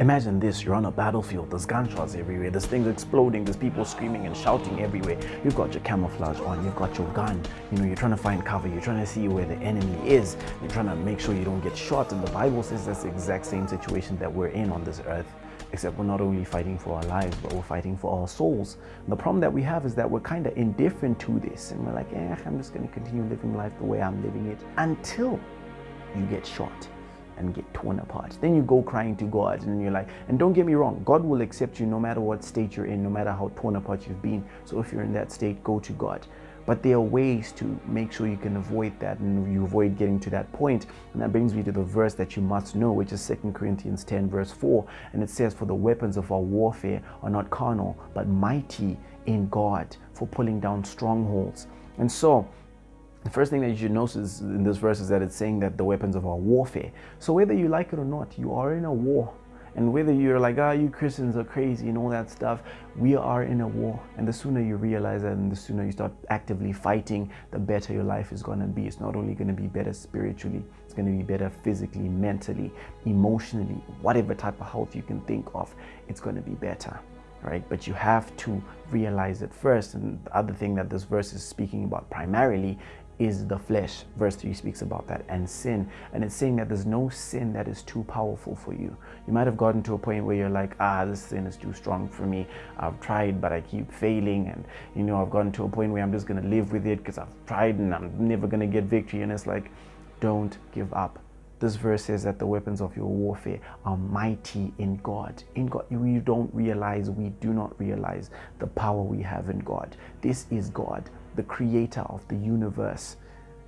Imagine this, you're on a battlefield, there's gunshots everywhere, there's things exploding, there's people screaming and shouting everywhere. You've got your camouflage on, you've got your gun, you know, you're trying to find cover, you're trying to see where the enemy is, you're trying to make sure you don't get shot. And the Bible says that's the exact same situation that we're in on this earth except we're not only fighting for our lives, but we're fighting for our souls. And the problem that we have is that we're kind of indifferent to this, and we're like, eh, I'm just going to continue living life the way I'm living it until you get shot and get torn apart. Then you go crying to God and you're like, and don't get me wrong, God will accept you no matter what state you're in, no matter how torn apart you've been. So if you're in that state, go to God. But there are ways to make sure you can avoid that and you avoid getting to that point. And that brings me to the verse that you must know, which is 2 Corinthians 10, verse 4. And it says, For the weapons of our warfare are not carnal, but mighty in God for pulling down strongholds. And so, the first thing that you should notice in this verse is that it's saying that the weapons of our warfare. So whether you like it or not, you are in a war. And whether you're like, ah, oh, you Christians are crazy and all that stuff, we are in a war. And the sooner you realize that and the sooner you start actively fighting, the better your life is going to be. It's not only going to be better spiritually, it's going to be better physically, mentally, emotionally, whatever type of health you can think of, it's going to be better right? But you have to realize it first. And the other thing that this verse is speaking about primarily is the flesh. Verse 3 speaks about that and sin. And it's saying that there's no sin that is too powerful for you. You might have gotten to a point where you're like, ah, this sin is too strong for me. I've tried, but I keep failing. And, you know, I've gotten to a point where I'm just going to live with it because I've tried and I'm never going to get victory. And it's like, don't give up. This verse says that the weapons of your warfare are mighty in God. In God, we don't realize, we do not realize the power we have in God. This is God the creator of the universe.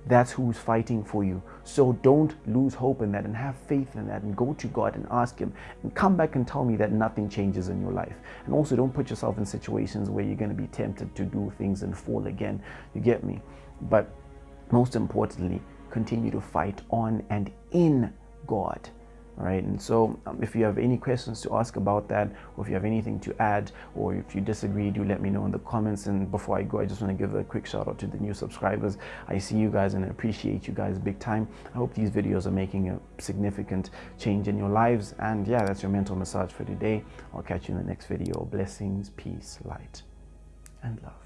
That's who's fighting for you. So don't lose hope in that and have faith in that and go to God and ask Him and come back and tell me that nothing changes in your life. And also don't put yourself in situations where you're going to be tempted to do things and fall again. You get me? But most importantly, continue to fight on and in God. Right, and so um, if you have any questions to ask about that, or if you have anything to add, or if you disagree, do let me know in the comments. And before I go, I just want to give a quick shout out to the new subscribers. I see you guys and I appreciate you guys big time. I hope these videos are making a significant change in your lives. And yeah, that's your mental massage for today. I'll catch you in the next video. Blessings, peace, light, and love.